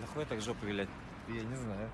Нахуй так жопу вилять? Я не знаю.